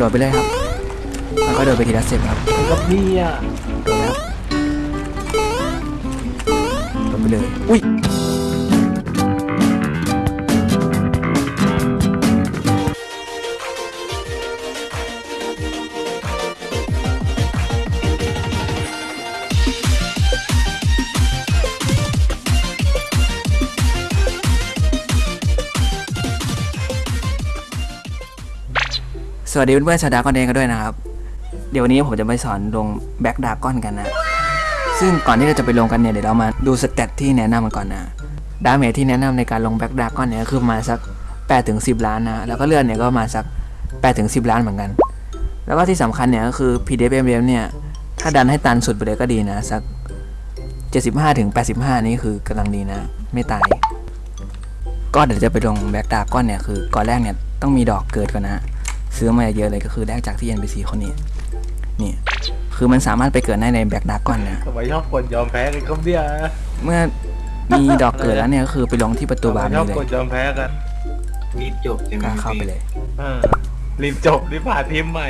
โดดไปเลยครับ แล้วก็โดดไปทีละสเต็ปครับกับนี่อะโดดแล้วโดดไปเลย อุ้ย สวัสดีเพื่อนๆชาวดากอนเดนกันด้วยนะครับ เดี๋ยววันนี้ผมจะไปสอนลง Black Dragon กันนะ ซึ่งก่อนที่เราจะไปลงกันเนี่ยเดี๋ยวเรามาดู stat ที่แนะนำกันก่อนนะ damage ที่แนะนำในการลง Black Dragon เนี่ยคือมาสัก8ถึง10 ล้านนะ แล้วก็เลือดเนี่ยก็มาสัก8ถึง10 ล้านเหมือนกัน แล้วก็ที่สำคัญเนี่ยก็คือ PDFM เนี่ยถ้าดันให้ตันสุดไปเลยก็ดีนะสัก 75ถึง85 นี่คือกำลังดีนะ ไม่ตาย ก็เดี๋ยวจะไปลงแบ็กดากอนเนี่ยคือก่อนแรกเนี่ยต้องมีดอกเกิดก่อนนะ ซื้อมาเยอะเลยก็คือแลกจากที่ NPC คนนี้ นี่ คือมันสามารถไปเกิดได้ในแบ็กดากอนนะ ทำไมชอบกดยอมแพ้กันครับเนี่ยเมื่อมีดอกเกิดแล้วเนี่ยก็คือไปลงที่ประตูบาร์ชอนี้บเลยกดยอมแพ้กันรีบจบใช่ไหมก็เข้าไปเลย เออรีบจบรีบผ่านทีมใหม่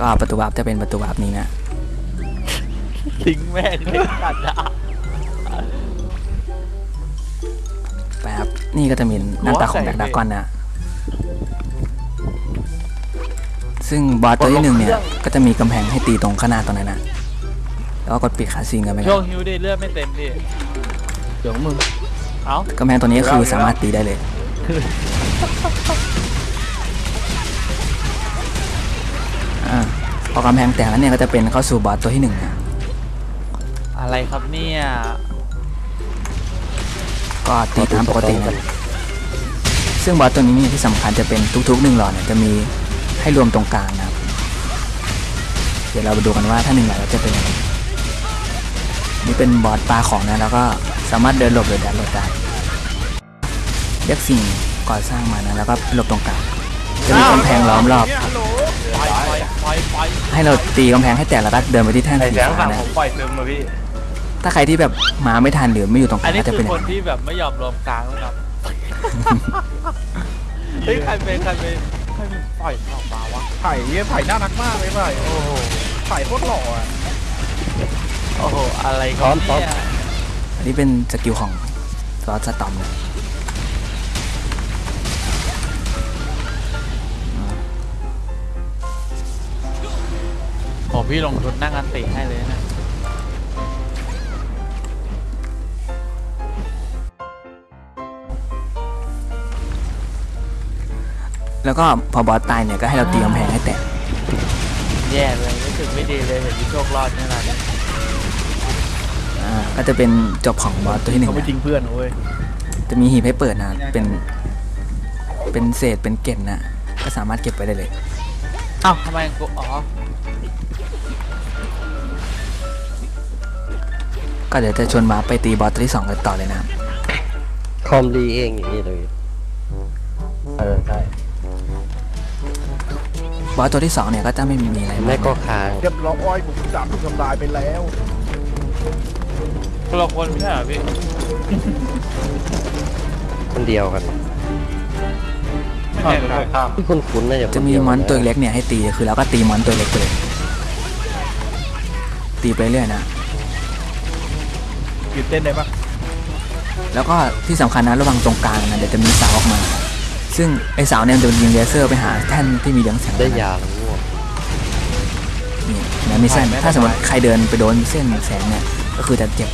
ก็ประตูบาร์จะเป็นประตูบาร์นี้นะ ทิ้งแม่งเลยกัดอะแป๊บนี่ก็จะมีหน้าตาของแบ็กดากอนนะ ซึ่งบอสตัวที่หนึ่งเนี่ย ก็จะมีกำแพงให้ตีตรงข้างหน้าตรงนั้นนะแล้วก็กดปิดคาซีนกันไปคช่วรังบฮิวดิเลือดไม่เต็มดิเดี๋ยวมึง เอ้ากำแพงตัวนี้ก็คือสามารถตีได้เลย อ่าพอกำแพงแตกแล้วเนี่ยก็จะเป็นเข้าสู่บอสตัวที่หนึ่งนะ อะไรครับเนี่ยก็ตีตามปกตินะซึ่งบอสตัวนี้เนี่ยที่สำคัญจะเป็นทุกๆหนึ่งหลอดเนี่ยจะมีให้รวมตรงกลางนะครับ เดี๋ยวเราไปดูกันว่าถ้าหนึ่งหลอดแล้วจะเป็นยังไงนี่เป็นบอสปลาของนะแล้วก็สามารถเดินหลบหรือแดนหลบได้เรียกสิ่งก่อสร้างมานะแล้วก็หลบตรงกลางจะมีกำแพงล้อมรอบปล่อยปล่อยปล่อยปล่อยให้เราตีกำแพงให้แตกแล้วก็เดินไปที่แท่นไอ้สีแสงฟ้าฝั่งนะผมปล่อยซึมมาพี่ ถ้าใครที่แบบมาไม่ทันหรือไม่อยู่ตรงกอัลานงนี้ก็จะคืเป็นออย่างคนนั้นที่แบบไม่ยอมรวมกลางนะครับ เฮ้ยใครเป็นใครเป็นใครเป็นปล่อยออกมาวะ ไผ่เนี่ยไผ่น่ารักมากเลยไผ่โอ้โหไผ่โคตรหล่ออะโอ้โห อะไรครับเนี่ยอันนี้เป็นสกิลของลอสตอมนะโอ้พี่ลงทุนนั่งอันติให้เลยนะ แล้วก็พอบอสตายเนี่ยก็ให้เราตีกำแพงให้แตกแย่เลยรู้สึกไม่ดีเลยเห็นพี่โชครอดนี่แหละอ่าก็จะเป็นจบของบอสตัวที่หนึ่งเขาไม่นะทิ้งเพื่อนเว้ยจะมีหีบให้เปิดนะเป็นเป็นเศษเป็นเกล็ดนะก็สามารถเก็บไปได้เลย เอ้าทำไมกูอ๋อก็เดี๋ยวจะชวนมาไปตีบอสตัวที่สองกันต่อเลยนะครับ คอมดีเองอย่างนี้เลย บอสตัวที่สองเนี่ยก็จะไม่มีอะไรแม่มากก็นะค้างเรียบร้อยผมจับถูกทำลายไปแล้ว คนละคนไม่ใช่เหรอพี่คนเดียวกันไม่ใช่เหรอที่คุณคุ้นๆน่าจะจะมีมอนตัวเล็กเนี่ยให้ตีคือเราก็ตีมอนตัวเล็กไปเลยตีไปเรื่อยนะ หยุดเต้นได้ปะแล้วก็ที่สำคัญนะระวังตรงกลางนะเดี๋ยวจะมีเสาออกมา ซึ่งไอเสาเนี่ยมันจะยิงเลเซอร์ไปหาแท่นที่มีเรืองแสงได้นะยาแล้วง่วงนี่นะมีเส้นถ้าสมมติใครเดินไปโดนเส้นแสงเนี่ยก็คือจะเจ็บ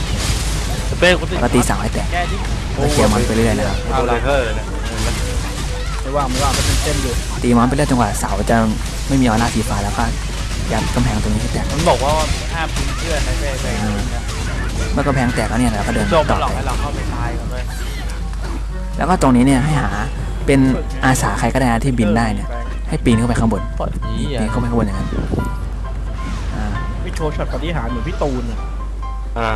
เป้คนแล้วก็ตีเสาให้แตกแก้ที่แล้วเคลียร์มอนไปเรื่อยๆนะครับเอาเลยเธอเนี่ยไม่ว่างไม่ว่างก็เป็นเต้นอยู่ตีมอนไปเรื่อยจนกว่าเสาจะไม่มีออร่าสีฟ้าแล้วก็ยัดกำแพงตรงนี้ให้แตกมันบอกว่าห้ามทิ้งเพื่อนนะเป้เป้เมื่อกำแพงแตกแล้วเนี่ยเราก็เดินโจมต่มัอนหลอกไปให้เราเข้าไปตายกันเลยแล้วก็ตรงนี้เนี่ยให้หา เป็นอาสาใครก็ได้นะที่บินได้เนี่ย ให้ปีนเข้าไปข้างบนปล่อยนี้ปีอะนเข้าไปข้างบนอย่างนั้นอ่าไม่โชว์ช็อตปฏิหารย์เหมือนพี่ตูนอะอ่า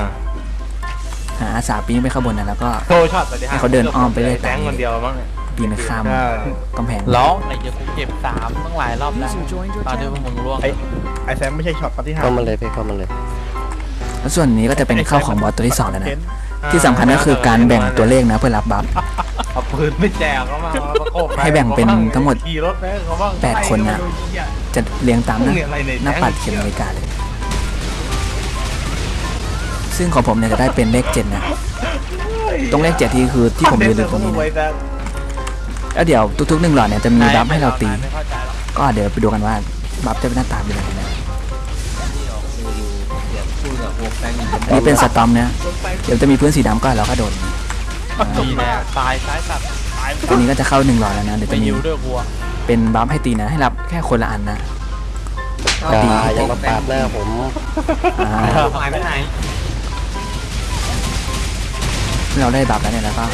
หาอาสาปีนไปข้างบนนะแล้วก็ โชว์ช็อตปฏิหารให้เขาเดินอ้อมไปเรื่อย แตงคนเดียวมั้งเนี่ยปีนไปข้ามใช่กำแพงร้องไหนจะกูเก็บสามตั้งหลายรอบแล้วตอนที่พวกมึงร่วงไอ้ไอ้แซมไม่ใช่ช็อตปฏิหารเข้าย์มาเลยไปเข้ามาเลย แล้วส่วนนี้ก็จะเป็นเข้าของบอสตัวที่สองแล้วนะ ที่สำคัญก็คือการแบ่งตัวเลขนะเพื่อรับบัฟ เอาปืนไม่แจกเขามาเอาประกบให้แบ่งเป็นทั้งหมดขี่รถไปให้เขาบ้างแปดคนน่ะไล่ดูเหี้ย จะเรียงตามหน้ามึงอะไรเนี่ย หน้าปัดเข็มนาฬิกาเลย ซึ่งของผมเนี่ยจะได้เป็นเลขเจ็ดนะ ตรงเลขเจ็ดที่คือที่ผมยืนอยู่ตรงนี้นะแล้วเดี๋ยวทุกๆหนึ่งหลอดเนี่ยจะมีบัฟให้เราตี ไม่เข้าใจหรอกก็เดี๋ยวไปดูกันว่าบัฟจะเป็นหน้าตาเป็นยังไงนะอันนี้เป็นสตอมเนี่ยเดี๋ยวจะมีพื้นสีดำก็เราก็โดน ดีแน่ตายซ้ายสัตว์ตายตอนนี้ก็จะเข้าหนึ่งหลอดแล้วนะ เดี๋ยวไปจะมียิวด้วยกลัวเป็นบัฟให้ตีนะ ให้รับแค่คนละอันนะอ่าดียังมาปาดหน้าผมอ่าหายไปไหนเราได้บัฟแล้วเนี่ยแล้วก็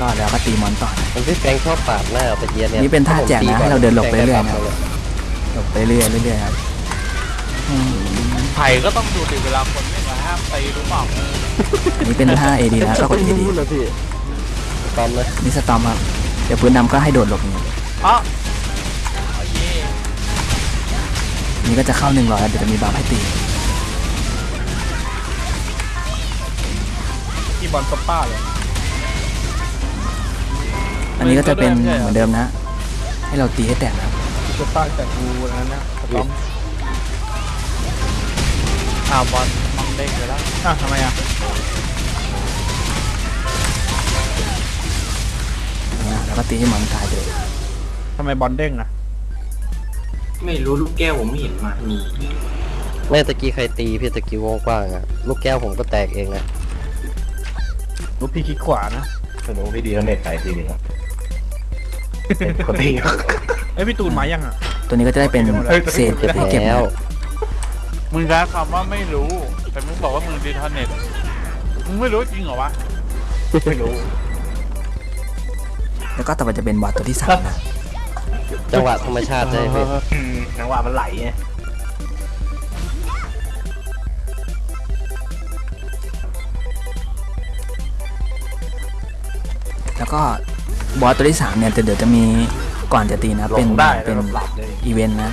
รอดแล้วก็ตีมอนต่อนะมันพี่แฟงชอบปาดหน้าตะเกียบเนี่ยนี่เป็นท่าแจกนะให้เราเดินหลบไปเรื่อยๆนะแฟงได้ปาดหลบไปเรื่อยๆเรื่อยๆครับอืมไผ่ก็ต้องดูดิเวลาคนเล่นอะห้ามตีรู้เปล่าอันนี้เป็นท่า AD นะก็กด AD รู้เลยพี่ตอมนะนี่สตอมครับ เดี๋ยวพื้นดำก็ให้โดดหลบอย่างนี้อ๋อเอาเย่นี่ก็จะเข้าหนึ่งหลอดแล้วเดี๋ยวจะมีบัฟให้ตีที่บอลสป้าเลยอันนี้ก็จะเป็นเหมือนเดิมนะ ให้เราตีให้แตกนะครับสป้าแต่กูอันนั้นนะสตอมอ้าวบอลมัง เด้งไปแล้วอะทำไมอะนะแล้วก็ตีให้หมอนตายไปเลยทำไมบอลเด้งอะไม่รู้ลูกแก้วผมไม่เห็นมามีแม่ตะกี้ใครตีพี่ตะกี้วงกว้างอะลูกแก้วผมก็แตกเองนะลูกพี่คลิกขวานะสนุกพี่ดีแล้วเน็ตใส่ทีนึงครับคนที่ เอ้ยพี่ตูนมายังอะ ตัวนี้ก็จะได้เป็นเศษเก็บให้เก็บแล้นะว มึงใช้คำว่าไม่รู้ แต่มึงบอกว่ามึงดีทอนเน็ตมึงไม่รู้จริงเหรอวะ ไม่รู้ แล้วก็ต่อไปจะเป็นบอสตัวที่สามนะ จังหวะธรรมชาติใช่ไหมพี่อืมนังว่ามันไหลไงแล้วก็บอสตัวที่สามเนี่ยเดี๋ยวจะมีก่อนจะตีนะลเป็นงได้เป็แล้วนก็หลับเลยอีเวนต์นะ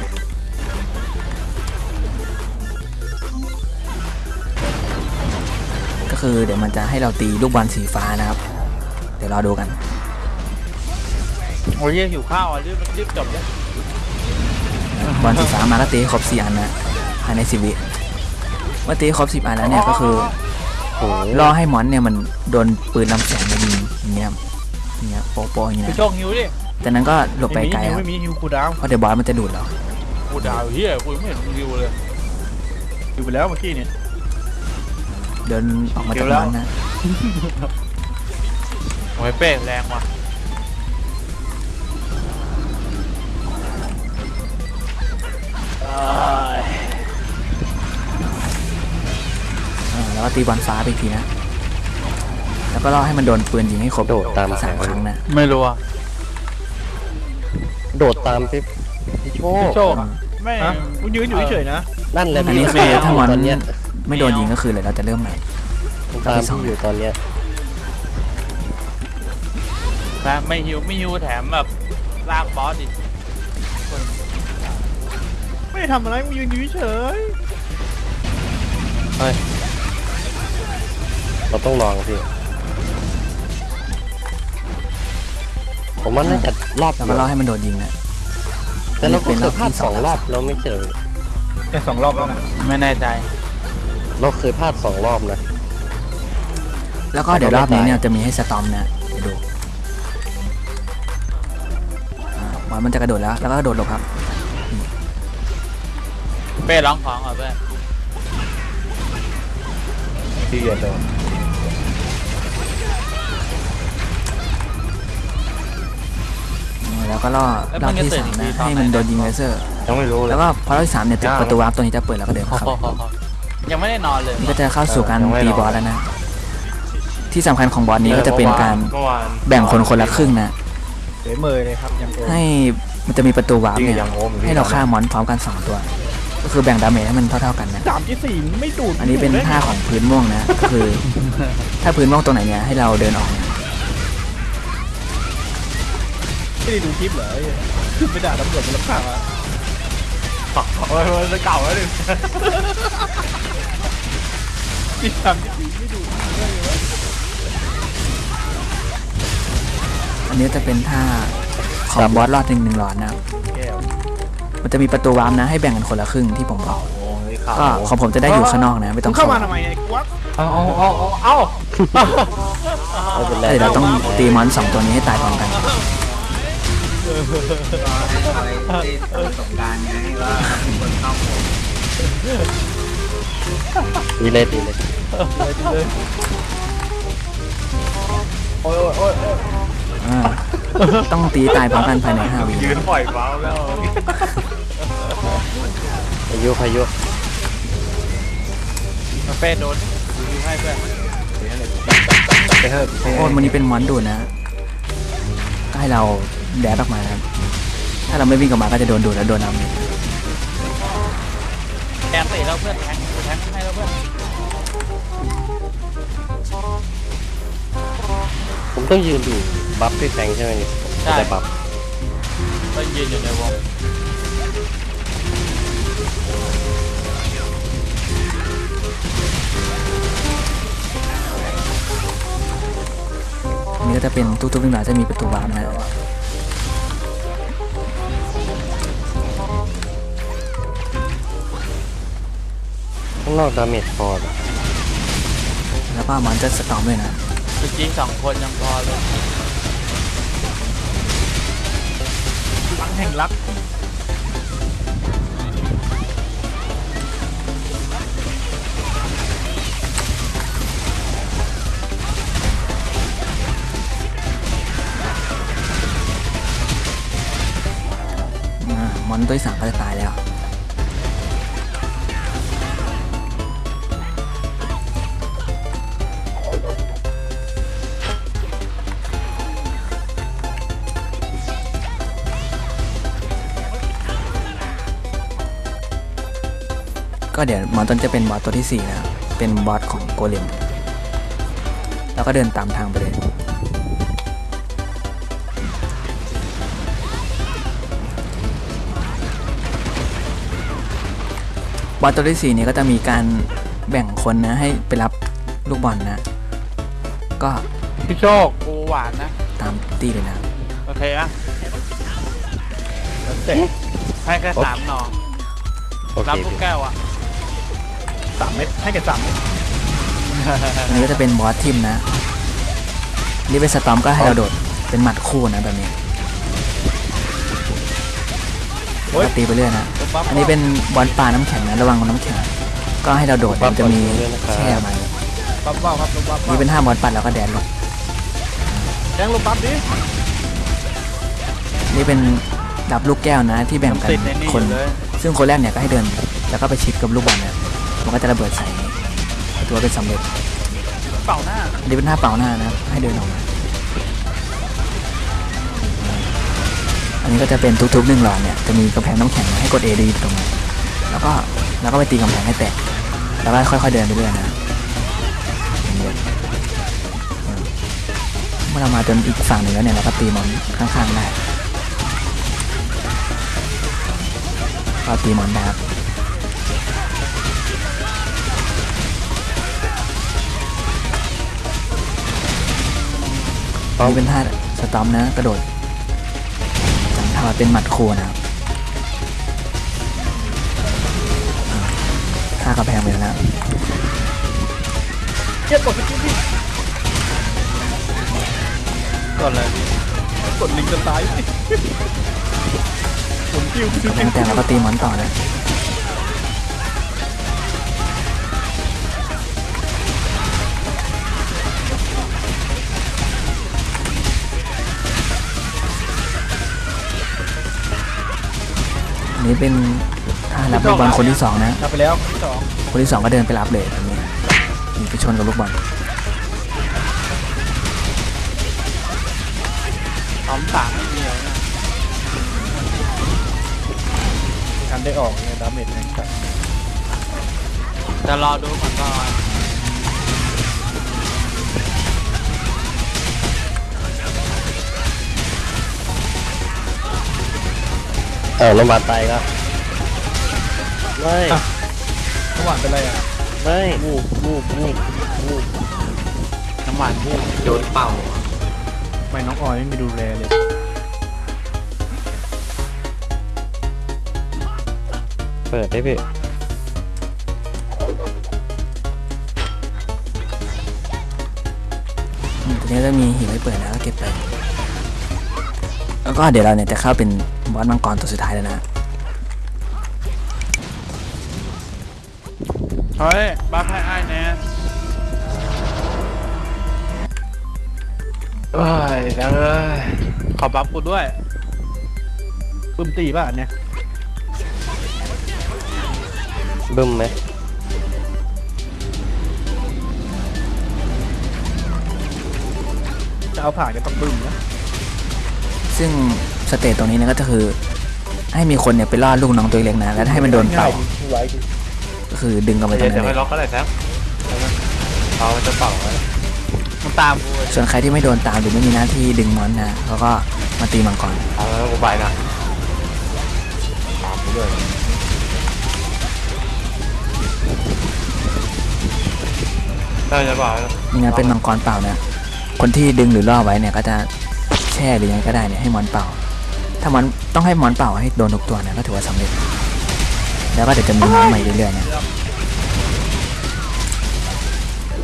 คือเดี๋ยวมันจะให้เราตีลูกบอลสีฟ้านะครับ เดี๋ยวรอดูกัน โอ้ยเหี้ยหิวข้าวอะรีบรีบจบเลยบอลสีฟ้ามาก็ตีให้ครบสี่อันนะภายในสิบวิเมื่อตีครบสิบอันแล้วเนี่ยก็คือโอ้โหรอให้มอนเนี่ยมันโดนปืนลำแสงมายิงอย่างเงี้ยอย่างเงี้ยโป๊ะๆอย่างเงี้พี่ยโชคหิวดิจากนั้นก็หลบไปไกลครับไม่มีฮิวกูดาวเพราะเดี๋ยวบอสมันจะดูดเรากูดาวเฮียกูยังไม่เห็นมึงหิวเลยฮิวไปแล้วเมื่อกี้เนี่ย เดินออกมาจากเดี๋ยวแล้วมันนะโอ้ยเป้แรงว่ะเออแล้วก็ตีบอลฟ้าไปอีกทีนะ แล้วก็รอให้มันโดนปืนยิงให้ครบโดดตามสามครั้งนะ ไม่รู้อะโดดตามพี่พี่โชคโชคอะไม่ฮะกูยืนอยู่เฉยๆนะ นั่นแหละอันนี้พี่คือถ้ามอนตอนเนี้ย ไม่โดนยิงก็คือเลยเราจะเริ่มใหม่ ผมตามพี่อยู่ตอนเนี้ยนะไม่หิวไม่หิวแถมแบบลากบอสอีกไม่ได้ทำอะไรกูยืนอยู่เฉยเราต้องลองพี่ผมว่าน่าจะรอบแล้วเดีก็ยวรอให้มันโดนยิงนะแต่เราก็เป็นเครอยบพลาดที่สสอองงรอบแล้วไม่ใช่เหรอๆแค่สองรอบแล้วนะไม่แน่ใจ เราเคยพลาดสองรอบนะ แล้วก็เดี๋ยวรอบนี้เนี่ยจะมีให้สตอมนะเดี๋ยวดูอ่าบอลมันจะกระโดดแล้วแล้วก็กระโดดหลบครับ เป้ร้องของเหรอเป้ที่เรียนเลยแล้วก็รอรอบที่สามนะให้มันโดนยิงเลเซอร์ ยังไม่รู้เลยแล้วก็พอรอบที่สามเนี่ยจะประตูวาร์ปตัวนี้จะเปิดแล้วก็เดินเข้า ยังไม่ได้นอนเลยนี่ก็จะเข้าสู่การตีบอสแล้วนะ ที่สำคัญของบอสนี้ก็จะเป็นการเมื่อวานแบ่งคนคนละครึ่งนะ เสยเมยเลยครับยังโกให้มันจะมีประตูวาร์ปเนี่ยยังโอมให้เราฆ่ามอนพร้อมกันสองตัว ก็คือแบ่งดาเมจให้มันเท่าๆกันนะ สามที่สี่ไม่ดูดอันนี้เป็นท่าของพื้นม่วงนะ ก็คือ ถ้าพื้นม่วงตรงไหนเนี่ยให้เราเดินออกเนี่ยไม่ได้ดูคลิปเหรอไอ้ขึ้นไปด่าตำรวจมันรับข่าวอะ โอ้ยมันจะเก่าแล้วดิจิตทำจริงไม่ดูอันนี้จะเป็นท่าของบอสรอดหนึ่งหนึ่งหลอดนะครับแก้วมันจะมีประตูวาร์ปนะให้แบ่งกันคนละครึ่งที่ผมบอก โอ้ยข่าวก็ของผมจะได้อยู่ข้างนอกนะ ไม่ต้องเข้าเข้ามาทำไมไอ้กวักเอาเอาเอาเอาเอาไม่เป็นไร เดี๋ยวเราต้องตีมอนสองตัวนี้ให้ตายพร้อมกัน อะไรที่สงการไงว่าคนเข้าดีเลยดีเลยโอ้ยโอ้ยโอ้ยโอ้ยอ่าต้องตีตายพร้อมกันภายในห้าวิยืนปล่อยเบาแล้วพายุพายุมาเป้โดนดูให้เพื่อนไปเถอะไปโอ้วันนี้เป็นมอนดูนะก็ให้เรา แดดออกมานะครับ ถ้าเราไม่วิ่งกลับมาก็จะโดนดูดแล้วโดนน้ำเนี่ยแทงใส่เราเพื่อนแทงแทงให้เราเพื่อน ผมต้องยืนดู buff พี่แฟงใช่ไหมนี่จะได้ buff ก็ยืนอยู่ในวงอันนี้ก็จะเป็นทุกๆหนึ่งหลาจะมีประตู warp นะ ข้างนอก damage พอนะแล้วก็มอนจะสตอมด้วยนะจริงๆสองคนยังพอเลยหลังแห่งรักอ่ามอนตัวที่สามก็จะตายแล้ว ก็เดี๋ยวมอนต้นจะเป็นบอสตัวที่ 4 นะครับเป็นบอสของโกเลม แล้วก็เดินตามทางไปเลยบอสตัวที่ 4 นี้ก็จะมีการแบ่งคนนะให้ไปรับลูกบอลนะ ก็พี่โชคกูหวานนะ ตามตีเลยนะ โอเคอะเอ๊ะให้แค่สามหนอโอเครับลูกพี่แก้วอะ สามเม็ดให้แค่สามเม็ดอันนี้ก็จะเป็นบอสทีมนะนี่เป็นสตอมก็ให้เราโดดเป็นหมัดคู่นะแบบนี้แล้วก็ตีไปเรื่อยนะ อันนี้เป็นบอลปลาน้ำแข็งนะระวังน้ำแข็ง ก็ให้เราโดดมันจะมีแช่มาปั๊บเบ้าครับลงปั๊บนี่เป็นห้าบอลปัดแล้วก็แดนลงแดงลงปั๊บดิ นี่เป็นดับลูกแก้วนะที่แบ่งกันติดในนี่คน อยู่เลย ซึ่งคนแรกเนี่ยก็ให้เดิน แล้วก็ไปชิดกับลูกบอลเนี่ย มันก็จะระเบิดใส่ตัวเป็นสำเร็จเป่าหน้าอันนี้เป็นท่าเป่าหน้านะครับให้เดินออกมาอันนี้ก็จะเป็นทุกๆหนึ่งหลอดเนี่ยจะมีกำแพงน้ำแข็งให้กด A ดีตรงนี้แล้วก็แล้วก็ไปตีกำแพงให้แตกแล้วก็ค่อยๆเดินไปเรื่อยนะอย่างเงี้ยเออเมื่อเรามาจนอีกฝั่งหนึ่งแล้วเนี่ยเราก็ตีมอนข้างๆได้ก็ตีมอนได้ครับ อันนี้เป็นท่าสตอมนะกระโดดจำท่าเป็นหมัดคูนะครับอ่าท่ากระแพงไปแล้วนะเจ็บกดสกิลดิกดเลยกดลิงก์จะตายสิหมุนกิ้วกระแพงแตกแล้วก็ตีมอนต่อนะอั อันนี้เป็นท่ารับลูกบอลคนที่สองนะทำไปแล้วที่สองคนที่สองก็เดินไปรับเลยแบบนี้นี่ไปชนกับลูกบอลสองสามไม่มีแล้วนะทันได้ออกเนี่ย damage แรงจัดจะรอดูก่อนก่อน เออโรงพยาบาลตายก็ไม่เมื่อวานเป็นไรอะไม่วูบวูบวูบวูบน้ำหวานวูบโดนเป่าไม่น้องออยไม่มีดูแลเลย เปิดได้พี่อืมตรงนี้ก็มีหินไว้เปิดนะก็เก็บไป แล้วก็เดี๋ยวเราเนี่ยจะเข้าเป็น บอสมังกรตัวสุดท้ายแล้วนะเฮ้ยบ้าให้อ้ายแน่เอ้ยดังเอ้ยขอบัฟกูด้วยปึ้มตีป่ะอันเนี่ยบึ้มไหมจะเอาผ่านก็ต้องปึ้มนะ ซึ่งสเตจตรงนี้เนี่ยก็คือให้มีคนเนี่ยไปล่อลูกน้องตัวเล็กนะแล้วให้มันโดนเป่าง่ยไว้ดิก็คือดึงกันไปตรงเดี๋ยวนั้นเดี๋ยวเลยให้ล็อกก็ได้แซมเอามันจะเป่าไว้มันตามกูส่วนใครที่ไม่โดนตามหรือไม่มีหน้าที่ดึงมอนนะเขาก็มาตีมังกรเอาแล้วกูไปนะตามกูด้วยได้จะเปล่านี่นะเป็นมังกรเป่านะคนที่ดึงหรือล่อไว้เนี่ยก็จะ แช่หรือยังไงก็ได้เนี่ยให้มอนเป่า ถ้ามอนต้องให้มอนเป่าให้โดนทุกตัวนะก็ถือว่าสำเร็จ แล้วก็เดี๋ยวจะมีมอนใหม่เรื่อยๆนะ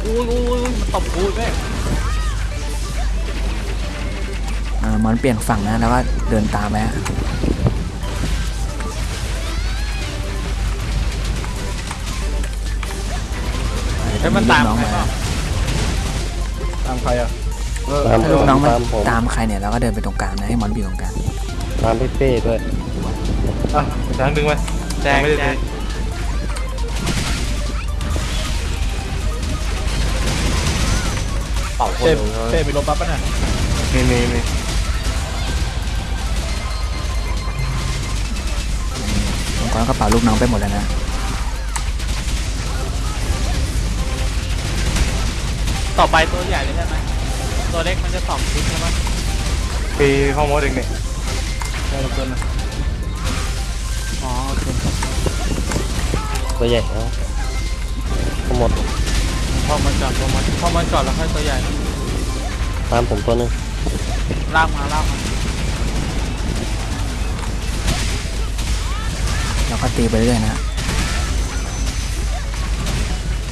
อุ้ยอุ้ยมันตบกูแม่อ่ามอนเปลี่ยนฝั่งนะแล้วก็เดินตามไปฮะให้มันตามลูกน้องใครมาเปล่าตามใครอะ ตามถ้าลูกน้องมันตามผมตามใครเนี่ยเราก็เดินไปตรงกลางนะให้มอนอยู่ตรงกลางตามพี่เป้ด้วยอะช้างดึงไปแจงแจงเป้เป้ไปลบปั๊บป่ะน่ะมีมีมีมังกรก็เป่าลูกน้องไปหมดแล้วนะต่อไปตัวใหญ่เลยใช่ไหม ตัวเล็กมันจะสองทิศใช่ไหมปีข้อมูลเองเนี่ยได้ลบตัวนะอ๋อโอเคตัวใหญ่แล้วทั้งหมดพอมันจอดพอมันพอมันจอดแล้วค่อยตัวใหญ่ตามผมตัวหนึงลากมาลากมาเราก็ตีไปเรื่อยๆนะ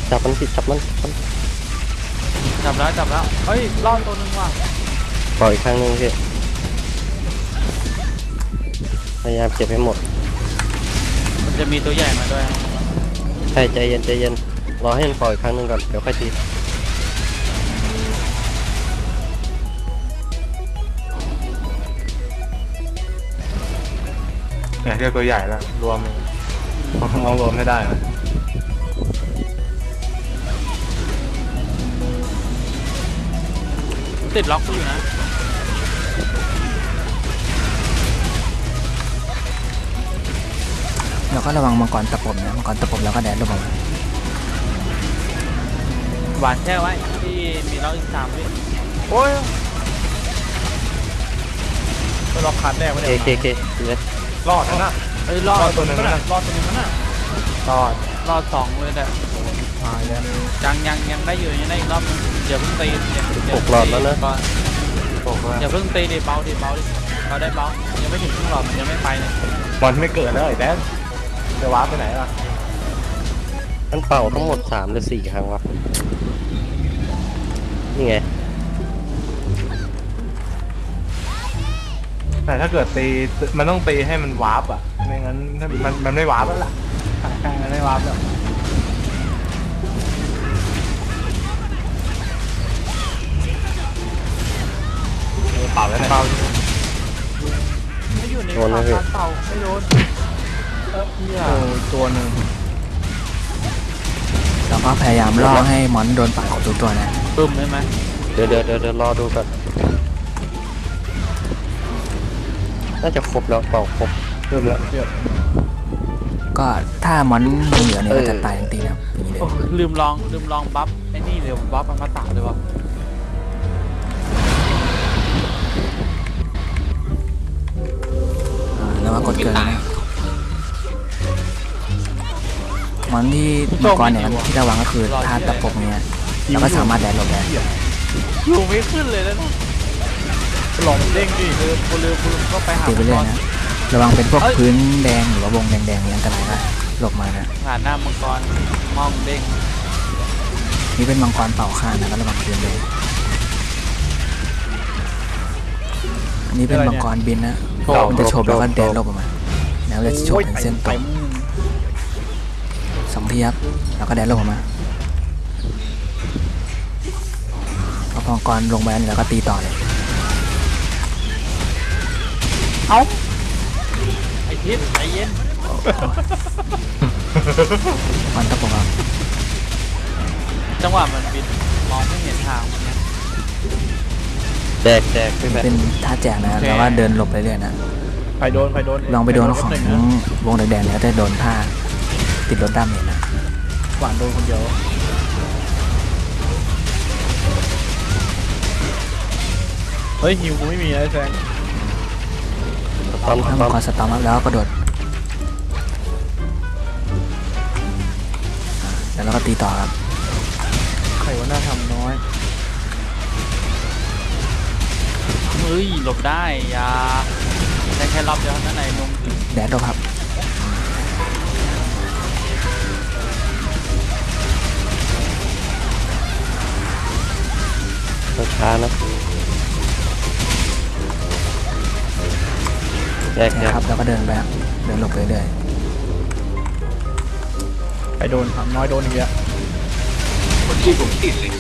จับมันผิดจับมันจับมัน จับแล้วจับแล้วเฮ้ยรอดตัวหนึงว่ะปล่อยอีกครั้งหนึงพี่พยายามเก็บให้หมด มันจะมีตัวใหญ่มาด้วยใช่ใจเย็นใจเย็นรอให้มันปล่อยอีกครั้งหนึงก่อนเดี๋ยวค่อยตีเนี่ยเรียกตัวใหญ่แล้วรวมเอารวมให้ได้นะ ติดล็อกกูอยู่นะเราก็ระวังมังกรตะปบนะมังกรตะปบแล้วก็แดนลงมาหวานแช่ไว้ที่มีล็อกอีกสามวิโอ้ยไปล็อกคันแรกไม่เคได้เคเคเลยรอดนะเฮ้ยรอดตัวหนึงนะรอดตัวนึงน่ะรอดรอดสองเลยแหละ ตายแล้วยังยังยังได้อยู่ยังได้อีกรอบนึงอย่าเพิ่งตีอย่าหกหลอดแล้วนะ ก่อนอย่าเพิ่งตีดิเบาดิเบาดิเบาได้เบายังไม่ถึงครึ่งหลอดมันยังไม่ไปเลยบอลไม่เกิดแล้วไอ้แดนจะว้าร์ปไปไหนล่ะมันเป่าทั้งหมดสามหรือสี่ครั้งวะนี่ไงแต่ถ้าเกิดตีมันต้องตีให้มัน warp อะไม่งั้นถ้ามันมันไม่ warp แล้วล่ะใช่ไม่ warp แล้ว ไม่โดนเออเหี้ยโอ้ตัวหนึ่งเราก็พยายามล่อให้มอนโดนป่าดของทุกตัวนะปึ้มใช่ไหมเดี๋ยวเดี๋ยวเดี๋ยวเดี๋ยวรอดูก่อนน่าจะครบแล้วเป่าครบเริ่มแล้วเรียบก็ถ้ามอนยังเหลือเนี่ยเออก็จะตายทันทีนะครับอย่างนี้เลย โอ้ลืมลองลืมลองบัฟไอ้นี่เลยบัฟมันมาตาเลยวะ อ่าแล้วก็กดเกินนะมอนที่มังกรเนี่ยที่ระวังก็คือธาตุตะปบเนี่ยแล้วก็สามารถแดนหลบได้อยู่ไม่ขึ้นเลยแล้วนะหลงเด้งดิเรือพลเรือพลก็ไปหาตีไปเรื่อยนะระวังเป็นพวกเอ้ยพื้นแดงหรือว่าวงแดงๆอย่างกระไรนะหลบมานะผ่านหน้ามังกรมองเด้งนี่เป็นมังกรเป่าข้างนะก็ระวังพื้นเลยอันนี้เป็นมังกรบินนะ มันจะโฉบแล้วก็แดนหลบออกมาแล้วจะโฉบเป็นเส้นตรงสองทีครับแล้วก็แดนหลบออกมาพอมังกรลงไปแล้วก็ตีต่อเลยไอทิศใจเย็นมันตะปบครับจังหวะมันบินมองไม่เห็นทางมันนะแจกแจกพี่แบเป็นท่าแจกนะโอเคแล้วก็เดินหลบไปเรื่อยนะไปโดนไปโดนลองไปโดนของวงแดงๆแล้วจะโดนท่าติดรถดำเห็นนะหวานโดนคนเดียวเฮ้ยฮิวกูไม่มีนะไอ้แซงปั๊มถ้ามัปั๊งมกรสตอมอัพแล้วก็กระโดดอ่าแล้วเราก็ตีต่อครับใครว่าน่าทำน้อย เฮ้ยหลบได้อยาได้แค่รอบเดียวเท่านั้นไหนนมแดดหลบครับช้าๆนะแจกแจนะกครับแล้วก็เดินไปครับเดินหลบไปเรื่อยไปโดนทำน้อยโดนอีกแล้วคนที่ผมติดเลย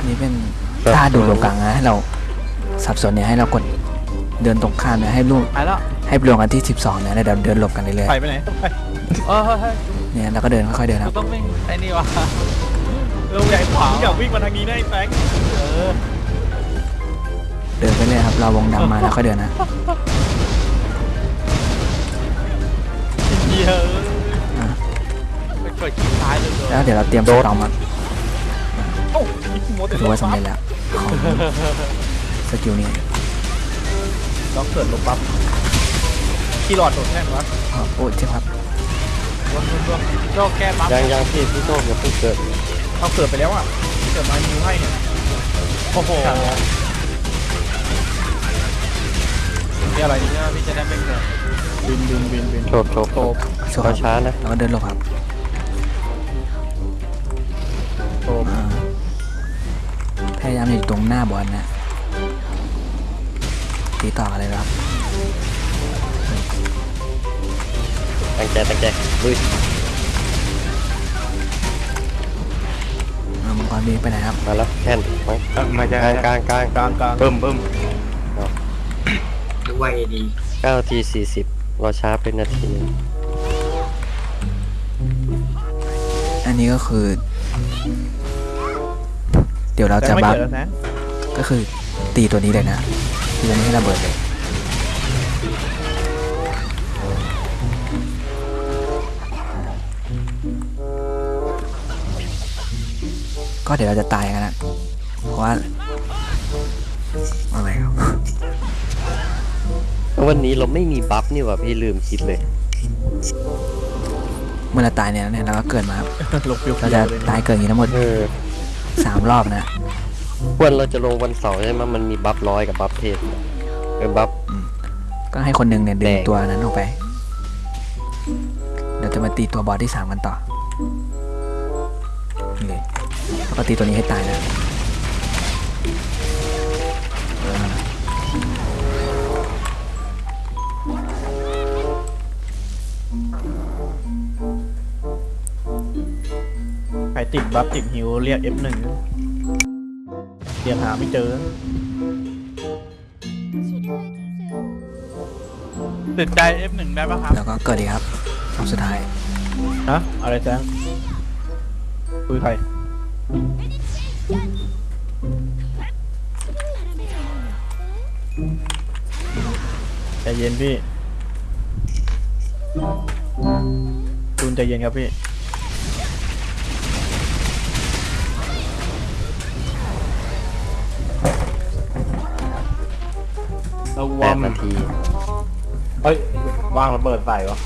อันนี้เป็นท่าดูตรงกลางนะให้เราสับสนเนี่ยให้เรากดเดินตรงข้ามเนี่ยให้ลูกไปแล้วให้รวมกันที่ 12เนี่ยแล้วเดี๋ยวเดินหลบกันเรื่อยไปไปไหนไปเออเฮ้ยๆเนี่ยแล้วก็เดินค่อยๆเดินคกูรับต้องวิ่งไอ้นี่วะเออใหญ่ขวาอยากวิ่งมาทางนี้นะไอ้แฟงเออเดินไปเรื่อยครับเราวงดำมาแล้วค่อยเดินนะเหี้ยอะ ไปกดคลิกซ้ายเลยแล้วเดี๋ยวเราเตรียมสตอมครับโอ้ยโม ถือว่าสำเร็จแล้วของสกิลนี้ต้องเกิดลบปั๊บกี่หลอดโดดแท่นวะอ๋อโอ้ยเจ็บครับรวมรวมรวมโจแก้ปั๊บยังยังพี่พี่โต้อย่าเพิ่งเกิดเอาเกิดไปแล้วอะเกิดมาฮิวให้เนี่ยโอ้โหนี่อะไรเนี่ยพี่จะได้ไม่เกิดบินบินบินบินโฉบโฉบโฉบโชว์ครับช้าๆนะแล้วก็เดินหลบครับายามอยู่ตรงหน้าบอลนะตีต่อกันเลยครับตั้งใจตั้งใจลุยเอามังกรบินไปไหนครับมาแล้วแค่นไปเอ้ยมาจากกลางกลางกลางกลางกลางบึ้มบึ้มหรือว่าเอดีเก้าทีสี่สิบรอช้าเป็นนาทีอันนี้ก็คือเดี๋ยวเราจะไม่บัฟเกิดแล้วนะก็คือตีตัวนี้เลยนะตีตัวนี้ให้ระเบิดเลยก็เดี๋ยวเราจะตายกันนะเพราะว่าอะไรครับวันนี้เราไม่มีบัฟนี่หว่าพี่ลืมคิดเลย เมื่อเราตายเนี่ยเนี่ยเราก็เกิดมาครับหลบฟิวเราจะตายเกิดอย่างนี้ทั้งหมดเออ สามรอบนะวันเราจะลงวันเสาร์ใช่ไหมมันมีบัฟร้อยกับบัฟเทพเออบัฟ ก็ให้คนหนึ่งเนี่ยดึงแดง ตัวนั้นออกไป เดี๋ยวจะมาตีตัวบอสที่สามกันต่อนี่เลยแล้วก็ตีตัวนี้ให้ตายนะ ติดบัฟติดฮิวเรียก F1 เรียกหาไม่เจอติดใจ F1 ได้ปะครับ แล้วก็เกิดอีกครับรอบสุดท้ายฮะอะไรแจ้งคุยใครใจเย็นพี่จูนใจเย็นครับพี่ ระแปวัดงนาทีเฮ้ยวางระเบิดใส่วะ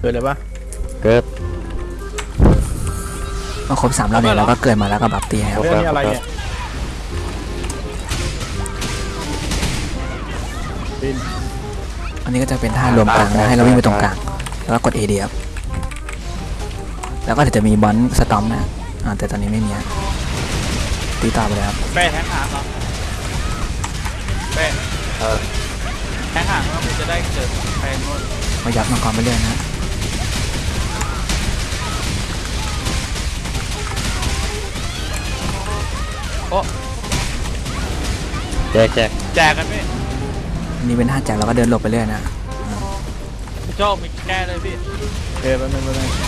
เกิดเลยปะ เกิดเมื่อครบสามรอบเนี่ยเราก็เกิดมาแล้วก็บัฟตีครับ เรื่องนี้อะไรเนี่ยบินอันนี้ก็จะเป็นท่ารวมกลางนะให้เราวิ่งไปตรงกลาง แล้วก็กด A ดีครับ แล้วก็เดี๋ยวจะมีบอลสตอมนะอ่าแต่ตอนนี้ไม่มีอะตีต่อไปเลยครับเป้แทงหางเหรอเป้แทงหางแล้วมันจะได้เกิดแพงนู่นมายับมังกรไปเรื่อยนะแจกแจกแจกกันพี่อันนี้เป็นท่าแจกเราก็เดินหลบไปเรื่อยนะโจ้มีแก้เลยพี่เกิดแป๊บนึงแป๊บนึง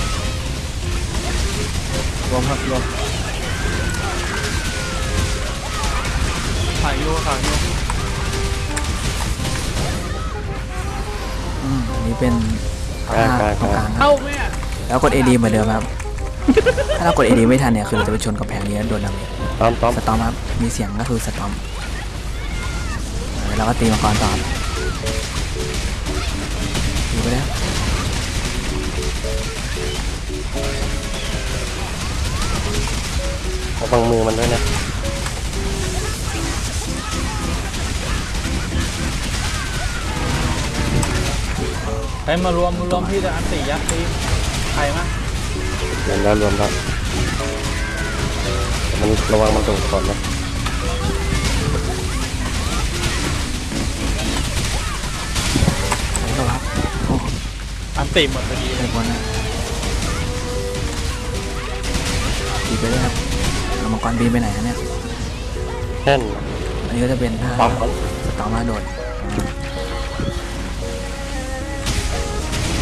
รวมครับรวมถ่ายยูถ่ายยูอืมอันนี้เป็นท่าตรงกลางครับเข้าไหมอะแล้วกด AD เหมือนเดิมครับ ถ้าเรากด AD ไม่ทันเนี่ยคือเราจะไปชนกับแพงนี้แล้วโดนดาเมจตอมตอมสตอมครับ มีเสียงก็คือสตอมแล้วเราก็ตีมังกรต่อครับตีไปแล้ว ระวังมือมันด้วยนะให้มารวมมารวมพี่จะอันตียัดตีใครมั้ยรวมแล้วรวมแล้วมันระวังมันตรงก่อนนะไปแล้วครับโอ้อันติหมดพอดีไปบนนะตีไปเลยครับเอา มังกรบินไปไหนฮะเนี่ยแท่นอันนี้ก็จะเป็นท่าปั๊มก่อนสตอมมาโดด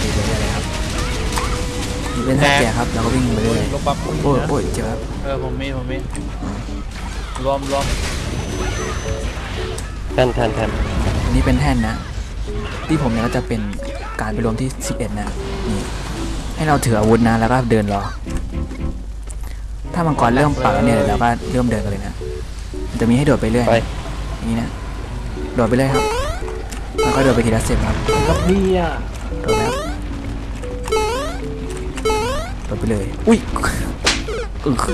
ตีไปเรื่อยเลยครับนี่เป็นท่าแจกครับเราก็วิ่งไปเรื่อยลบบัฟโอ้ยโอ้ยเจ็บครับเออผมมีผมมีรวมรวมแท่นแท่นแท่นอันนี้เป็นแท่นนะ ที่ผมเนี่ยก็จะเป็นการไปรวมที่ 11 นะนี่ให้เราถืออาวุธนะแล้วก็เดินรอ ถ้ามังกรเริ่มปักแล้วเนี่ยเราก็เริ่มเดินกันเลยนะมันจะมีให้โดดไปเรื่อยไป อย่างนี้นะโดดไปเลยครับแล้วก็โดดไปทีละสเต็ปครับกับพี่อะโดดแล้วโดดไปเลย อุ้ยอึ๊ก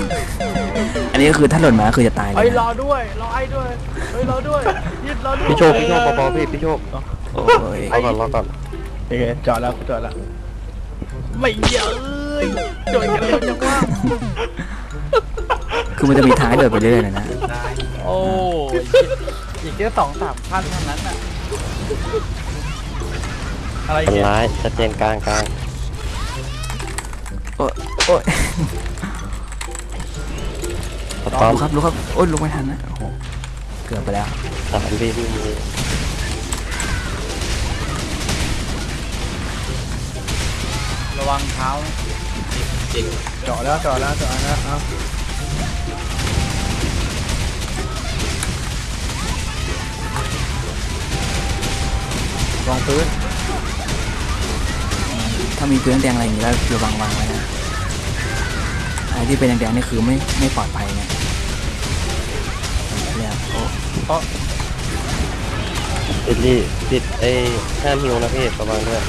อันนี้ก็คือถ้าหล่นมาคือจะตายเลเฮ้ยยรอนะด้วยรอไอ้ด้วยเฮ้ยรอด้วยยืดรอด้วยพี่โชคพี่โชคเบาๆพี่พี่โชคโอ้ยรอก่อนรอก่อนโอเคจอดแล้วจอดแล้วไม่เยอะเลยโดนกันเร็วจังว่า คือมันจะมีทางให้โดดไปเรื่อยๆเลยนะโอ้ยอีกแค่สองสามขั้นเท่านั้นน่ะอะไรมันเนี่ยร้ายชัดเจนกลางกลางโอ้ยโอ้ยสตอมลุกครับลุกครับโอ้ยลุกไม่ทันนะโอ้โหเกือบไปแล้วสามพี่พี่มีระวังเท้านะจอดแล้วจอดแล้วจอดแล้วเอา รองพื้น ถ้ามีพื้นแดงอะไรอย่างงี้ก็ระวังวางไว้นะอะไรที่เป็นแดงๆนี่คือไม่ไม่ปลอดภัยไงเนี่ยโอ้อิดลี่ปิดไอ้ห้ามหิวนะพี่ระวังด้วย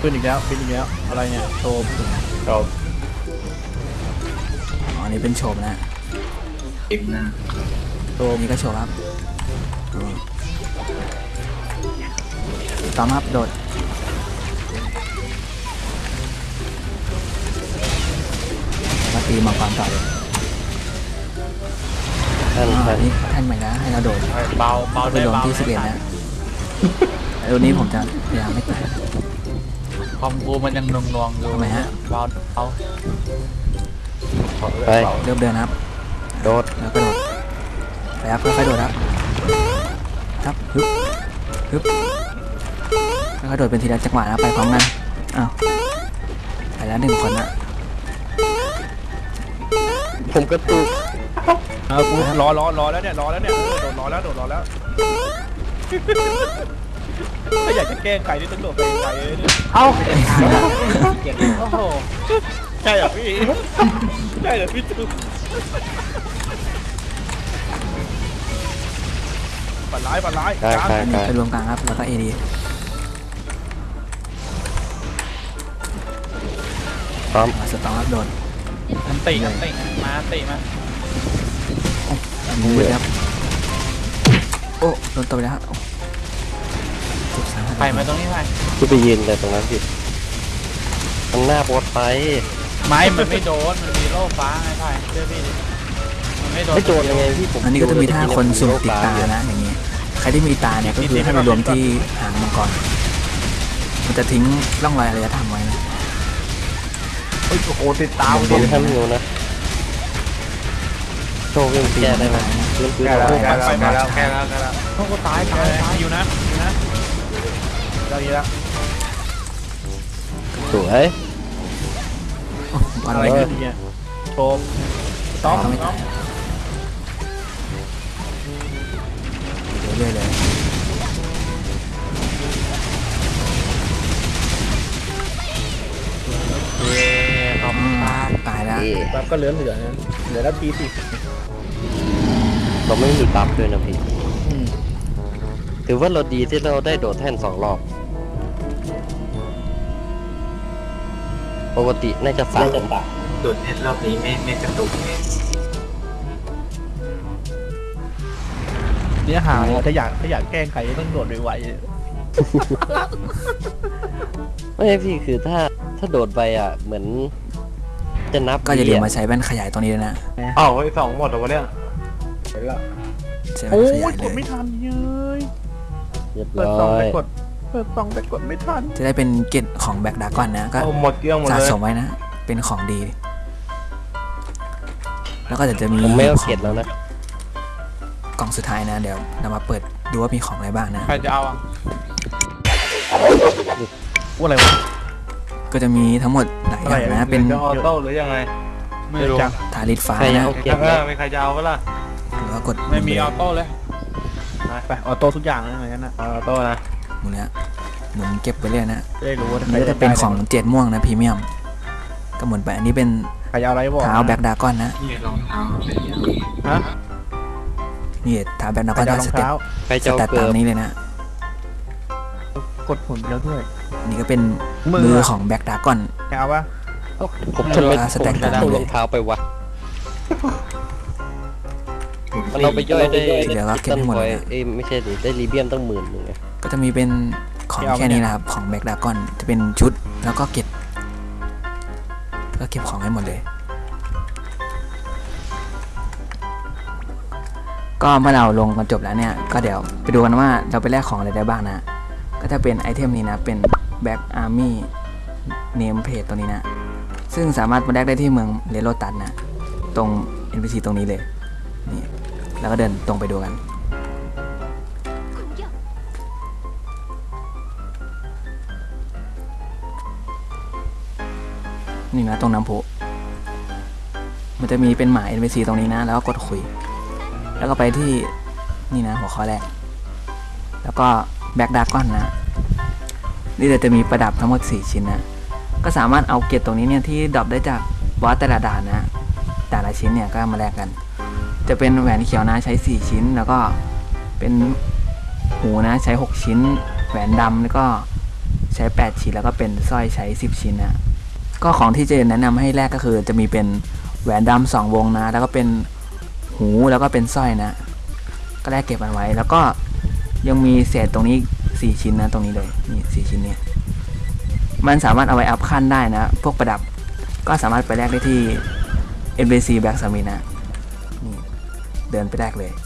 ขึ้นอีกแล้วขึ้นอีกแล้ว อะไรเนี่ยโชว์เราอ๋ออันนี้เป็นโฉมนะเอ็มนะโชอัว์นนี้ก็โฉมครับ อืมต่อมาครับโดดมาตีมังกรต่อเลยแท่นอ่าแท่อันนนี้แท่านใหม่นะให้เราโดดเบาเบาไปด้วยลงเบาที่ด้วย11นะตัวนี้ผมจะพยายามไม่ตาย คอมกูมันยังนวงๆอยู่ทำไมฮะ เบาเบาไปเริ่มเดินนะครับ โดดแล้วก็โดดไปครับค่อยๆโดดครับครับฮึบฮึบ แล้วก็โดดเป็นทีละจังหวะนะไปพร้อมกันอ้าวไปแล้วหนึ่งคนนะผมก็ตุกเอากูรอรอรอแล้วเนี่ยรอแล้วเนี่ยเออโดดรอแล้วโดดรอแล้วถ้าอยากจะแกล้งไก่นี่ต้องโดดไปไกลเลยเนี่ยเอ้าโอ้โหใช่เหรอพี่ใช่เหรอพี่ตูปัดร้ายปัดร้ายกลางกลางกลางไปรวมกลางครับแล้วก็เอดี พร้อมสตองครับโดนอันติอันติมาอันติมางูไปครับโอ้โดนตบไปแล้วครับโอ้เจ็บสาหัสไปมาตรงนี้ไปที่ไปยืนเลยตรงนั้นพี่ข้างหน้าโบสไฟไม้มันไม่โดน มันมีโล่ฟ้าไงไพ่เชื่อพี่ดิมันไม่โดนไม่โดนยังไงพี่ผมอันนี้ก็จะมีท่าคนสุ่มติดตานะอย่างนี้ใครที่มีตาเนี่ยก็คือให้ไปรวมที่หางมังกรมันจะทิ้งร่องรอยอารยธรรมไว้ นะโอ้ยโอ้โหติดตามผมทำอยู่นะโชว์เรื่องแก้ได้ไหมเรื่องคือแก้แล้วเราแก้แล้วแก้แล้วแก้แล้วโอ้โหตายตายตายอยู่นะอยู่นะเราอยู่แล้วสวยโอ้บอลอะไรเลยขึ้นเนี่ยโชมต้อมก็ไม่ตายเรื่อยๆเลยครับอืม ตายแล้วเอ๊ะปั๊บก็เหลือเหลือนะเหลือแล้วทีสิเราไม่มีปั๊บด้วยนะพี่ถือว่าเราดีที่เราได้โดดแท่นสองรอบ ปกติน่าจะสามจุดเน็ตรอบนี้ไม่ไม่กระตุกเนี่ยเนี่ยหาถ้าอยากถ้าอยากแกล้งใครต้องโดดไวไม่ใช่พี่คือถ้าถ้าโดดไปอะ เหมือน จะนับก็อย่าลืมดีะมาใช้แว่นขยายตรงนี้ด้วยนะอ้าวไอ้สองหมดแล้ววะเนี่ยใช้ๆแว่โอ้นขยายยเลกดยไม่ทันเย้ยเรียบเปิดร้ซองอไปยกดเปิดซองไปกดไม่ทันจะได้เป็นเกตของแบ็กดากอนนะก็เอาหมดเกลี้ยงหมดสะเลยสมไว้นะ เป็นของดี แล้วก็เดี๋ยวจะมีผมไม่เอาขเก็องบแล้วนะกล่องสุดท้ายนะ เดี๋ยวเรามาเปิดดูว่ามีของอะไรบ้างนะ ใครจะเอาอะว่าอะไรวะ ก็จะมีทั้งหมดหลายอย่างนะเป็นจะออโต้หรือยังไง ไม่รู้จักทาริดฟ้าใครนะเอาเก็บเอไหมอไม่ใครจะเอาก็ล่ะหรือว่ากดไม่มีออโต้เลยไปไปออโต้ทุกอย่างเลยอย่างนั้นนะเอาออโต้นะหมุนเนี้ยหมุนเก็บไปเรื่อยนะจะได้รู้ว่าอันนี้ก็จะเป็นของเจ็ดม่วงนะพรีเมียมก็หมุนไปอันนี้เป็นใครจะเอาอะไรบอกเท้าแบ็กดากอนนะนี่รองเท้าเป็นอย่างนี้ฮะนี่เท้าแบ็กดาใคกรอนจะเอารสองเต็ปเท้าใครสจะเอาแตตเกิตามบนี้เลยนะกดผลแล้วด้วยอั นนี้ก็เป็นมือมืออะของแบ็กดากอนจะเอาปะผมทำไมอ่าสผมแต็กจะตามเอาเลยรองเท้าไปวะมันเอาไปย่อยได้เดี๋ยวเราเก็บให้หมดเลยนะเอ้ยไม่ใช่ดิได้รีเบียมตั้งหมื่นหนึ่งไงก็จะมีเป็นของแค่นี้นะครับ ของแบ็กดากอนจะเป็นชุดแล้วก็เก็บ ก็เก็บของให้หมดเลย ก็เมื่อเราลงกันจบแล้วเนี่ย ก็เดี๋ยวไปดูกันว่าเราไปแลกของอะไรได้บ้างนะ ก็จะเป็นไอเทมนี้นะเป็น Back Army Name Plate ตัวนี้นะ ซึ่งสามารถมาแลกได้ที่เมืองเลโรตัสนะ ตรง NPC ตรงนี้เลย นี่ แล้วก็เดินตรงไปดูกัน นี่นะตรงน้ำพุมันจะมีเป็นหมาย NPC ตรงนี้นะ แล้วก็กดคุย แล้วก็ไปที่นี่นะหัวข้อแรก แล้วก็ Black Dragon นะ นี่เดี๋ยวจะมีประดับทั้งหมด 4 ชิ้นนะก็สามารถเอาเกตตรงนี้เนี่ยที่ดรอปได้จากบอสแต่ละด่านนะแต่ละชิ้นเนี่ยก็มาแลกกัน จะเป็นแหวนเขียวนะใช้ 4 ชิ้น แล้วก็เป็นหูนะใช้ 6 ชิ้น แหวนดำแล้วก็ใช้ 8 ชิ้นแล้วก็เป็นสร้อยใช้ 10 ชิ้นนะก็ของที่เจะแนะนำให้แลกก็คือจะมีเป็นแหวนดำสองวงนะ แล้วก็เป็นหูแล้วก็เป็นสร้อยนะ ก็แลกเก็บมันไว้ แล้วก็ยังมีเศษตรงนี้ 4ชิ้นนะตรงนี้เลยนี่สี่ชิ้นนี้มันสามารถเอาไว้อัพขั้นได้นะ พวกประดับก็สามารถไปแลกได้ที่ NBC Black Summit นะนี่เดินไปแลกเลยอะ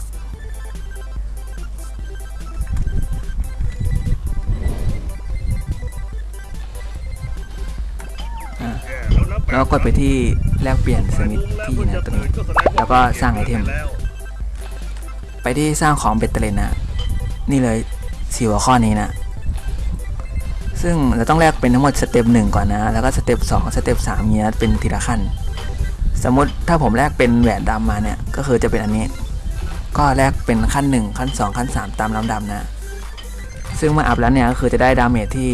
แล้วก็กดไปที่แลกเปลี่ยนสมิธที่นะตรงนี้ แล้วก็สร้าง item ไปที่สร้างของเบตเตอร์เลนนะ นี่เลย สี่หัวข้อนี้นะ ซึ่งเราต้องแลกเป็นทั้งหมด step หนึ่งก่อนนะ แล้วก็ step สอง step สามเนี้ยเป็นทีละขั้น สมมติถ้าผมแลกเป็นแหวนดำมาเนี่ย ก็คือจะเป็นอันนี้ ก็แลกเป็นขั้นหนึ่งขั้นสองขั้นสามตามลำดับนะ ซึ่งเมื่ออัพแล้วเนี่ยก็คือจะได้ดาเมจที่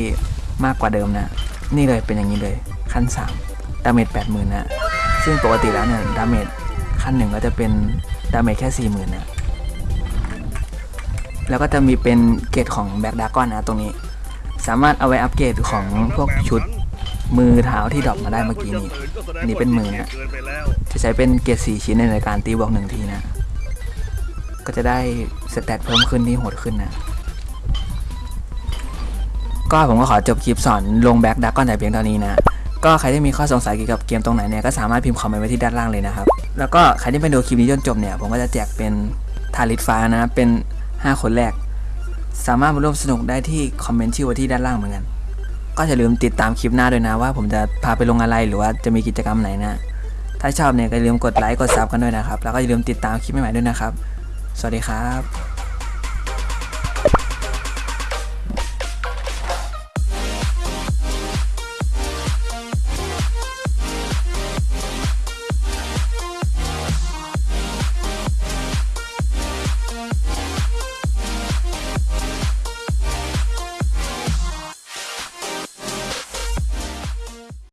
มากกว่าเดิมนะ นี่เลยเป็นอย่างนี้เลยขั้นสาม damage แปดหมื่นนะ ซึ่งปกติแล้วเนี่ย damage ขั้นหนึ่งก็จะเป็น damage แค่สี่หมื่นนะ แล้วก็จะมีเป็นเกรดของ Black Dragon นะตรงนี้ สามารถเอาไว้อัปเกรดของพวกชุดมือเท้าที่ดรอปมาได้เมื่อกี้นี้ อันนี้เป็นมือนะจะใช้เป็นเกรดสี่ชิ้นในการตีบวกหนึ่งทีนะ ก็จะได้ stat เพิ่มขึ้นที่โหดขึ้นนะ ก็ผมก็ขอจบคลิปสอนลง Black Dragon แต่เพียงเท่านี้นะก็ใครที่มีข้อสงสัยเกี่ยวกับเกมตรงไหนเนี่ยก็สามารถพิมพ์คอมเมนต์ไว้ที่ด้านล่างเลยนะครับ แล้วก็ใครที่ไปดูคลิปนี้จนจบเนี่ยผมก็จะแจกเป็นทาริตฟ้านะเป็น 5 คนแรก สามารถมาร่วมสนุกได้ที่คอมเมนต์ชื่อไว้ที่ด้านล่างเหมือนกัน ก็อย่าลืมติดตามคลิปหน้าด้วยนะว่าผมจะพาไปลงอะไรหรือว่าจะมีกิจกรรมไหนนะ ถ้าชอบเนี่ยก็อย่าลืมกดไลค์กด sub กันด้วยนะครับ แล้วก็อย่าลืมติดตามคลิปใหม่ๆด้วยนะครับ สวัสดีครับ